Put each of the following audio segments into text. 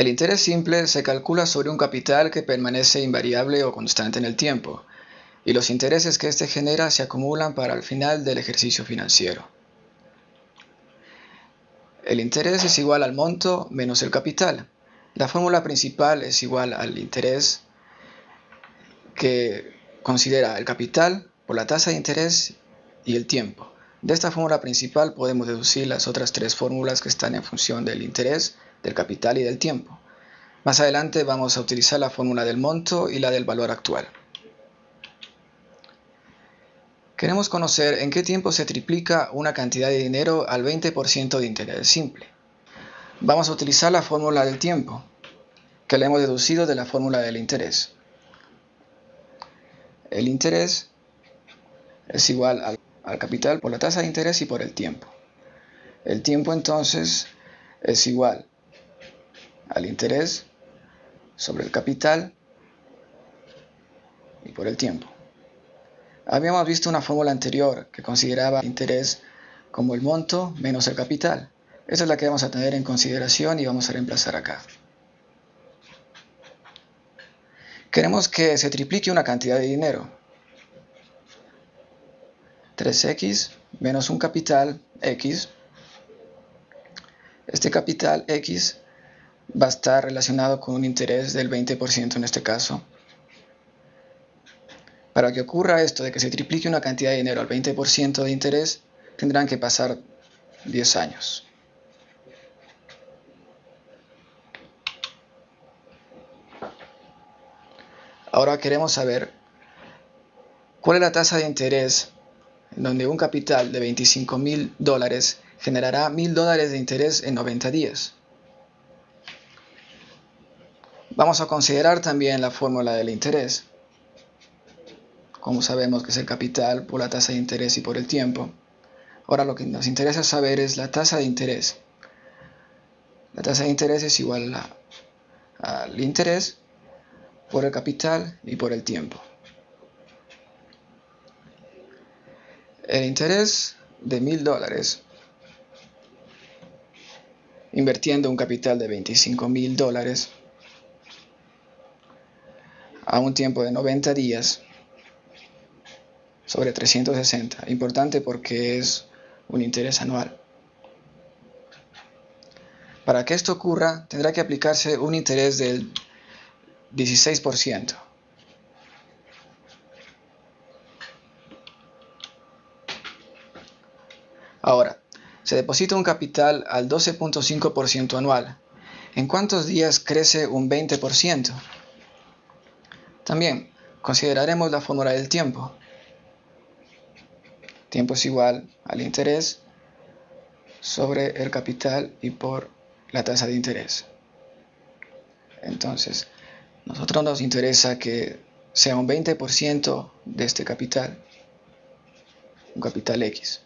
El interés simple se calcula sobre un capital que permanece invariable o constante en el tiempo, y los intereses que éste genera se acumulan para el final del ejercicio financiero. El interés es igual al monto menos el capital. La fórmula principal es igual al interés que considera el capital por la tasa de interés y el tiempo. De esta fórmula principal podemos deducir las otras tres fórmulas que están en función del interés, del capital y del tiempo. Más adelante vamos a utilizar la fórmula del monto y la del valor actual. Queremos conocer en qué tiempo se triplica una cantidad de dinero al 20% de interés simple. Vamos a utilizar la fórmula del tiempo, que la hemos deducido de la fórmula del interés. El interés es igual al al capital por la tasa de interés y por el tiempo. El tiempo entonces es igual al interés sobre el capital y por el tiempo. Habíamos visto una fórmula anterior que consideraba el interés como el monto menos el capital. Esa es la que vamos a tener en consideración y vamos a reemplazar acá. Queremos que se triplique una cantidad de dinero. 3x menos un capital x. Este capital x va a estar relacionado con un interés del 20% en este caso. Para que ocurra esto de que se triplique una cantidad de dinero al 20% de interés, tendrán que pasar 10 años. Ahora queremos saber cuál es la tasa de interés donde un capital de 25 mil dólares generará mil dólares de interés en 90 días. Vamos a considerar también la fórmula del interés. Como sabemos que es el capital por la tasa de interés y por el tiempo. Ahora lo que nos interesa saber es la tasa de interés. La tasa de interés es igual al interés por el capital y por el tiempo. El interés de mil dólares, invirtiendo un capital de 25 mil dólares a un tiempo de 90 días sobre 360. Importante porque es un interés anual. Para que esto ocurra, tendrá que aplicarse un interés del 16%. Ahora, se deposita un capital al 12.5% anual. ¿En cuántos días crece un 20%? También consideraremos la fórmula del tiempo. Tiempo es igual al interés sobre el capital y por la tasa de interés. Entonces, nosotros nos interesa que sea un 20% de este capital, un capital X.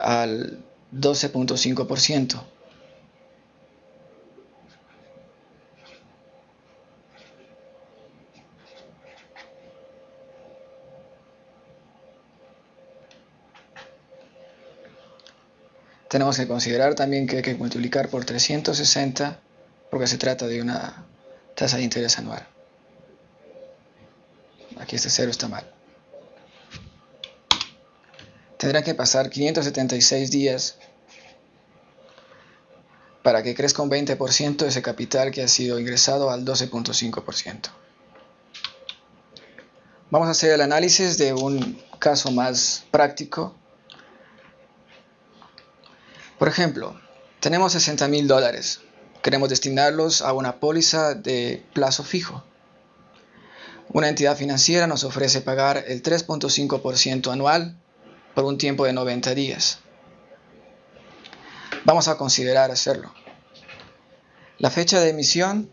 al 12.5%. Tenemos que considerar también que hay que multiplicar por 360 porque se trata de una tasa de interés anual. Aquí este cero está mal tendrán que pasar 576 días para que crezca un 20% ese capital que ha sido ingresado al 12.5%. Vamos a hacer el análisis de un caso más práctico. Ejemplo, tenemos 60 mil dólares. Queremos destinarlos a una póliza de plazo fijo. Una entidad financiera nos ofrece pagar el 3.5% anual por un tiempo de 90 días. Vamos a considerar hacerlo. La fecha de emisión,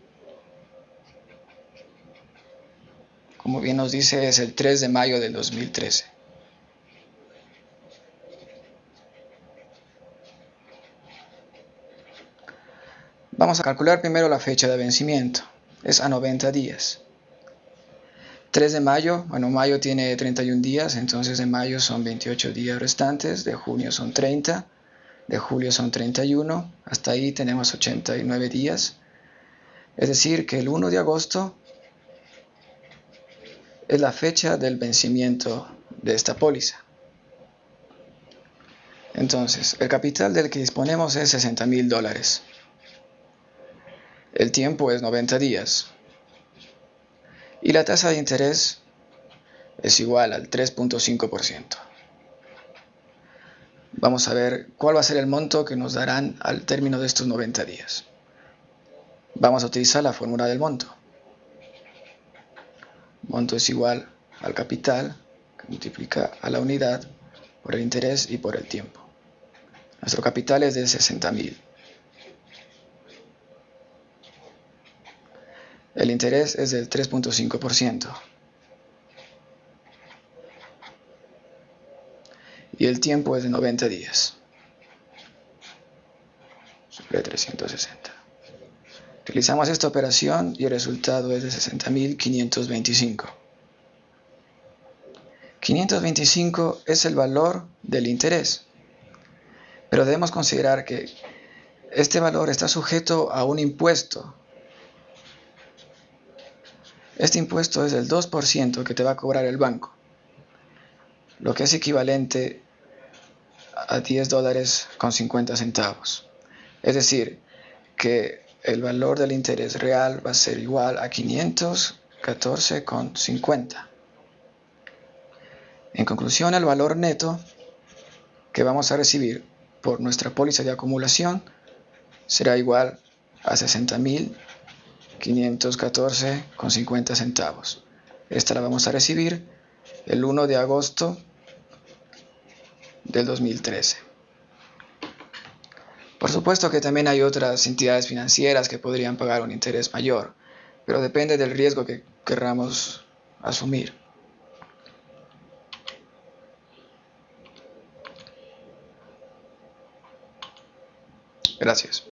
como bien nos dice, es el 3 de mayo del 2013. Vamos a calcular primero la fecha de vencimiento. Es a 90 días. 3 de mayo, bueno, mayo tiene 31 días, entonces de mayo son 28 días restantes, de junio son 30, de julio son 31, hasta ahí tenemos 89 días. Es decir, que el 1 de agosto es la fecha del vencimiento de esta póliza. Entonces, el capital del que disponemos es 60 mil dólares. El tiempo es 90 días. Y la tasa de interés es igual al 3.5%. Vamos a ver cuál va a ser el monto que nos darán al término de estos 90 días. Vamos a utilizar la fórmula del monto. Monto es igual al capital que multiplica a la unidad por el interés y por el tiempo. Nuestro capital es de 60.000. El interés es del 3.5%. Y el tiempo es de 90 días. Sobre 360. Realizamos esta operación y el resultado es de 60.525. 525 es el valor del interés. Pero debemos considerar que este valor está sujeto a un impuesto. Este impuesto es del 2% que te va a cobrar el banco, lo que es equivalente a 10 dólares con 50 centavos. Es decir, que el valor del interés real va a ser igual a 514,50. En conclusión, el valor neto que vamos a recibir por nuestra póliza de acumulación será igual a 60.514,50 centavos. Esta la vamos a recibir el 1 de agosto del 2013. Por supuesto que también hay otras entidades financieras que podrían pagar un interés mayor, pero depende del riesgo que querramos asumir. Gracias.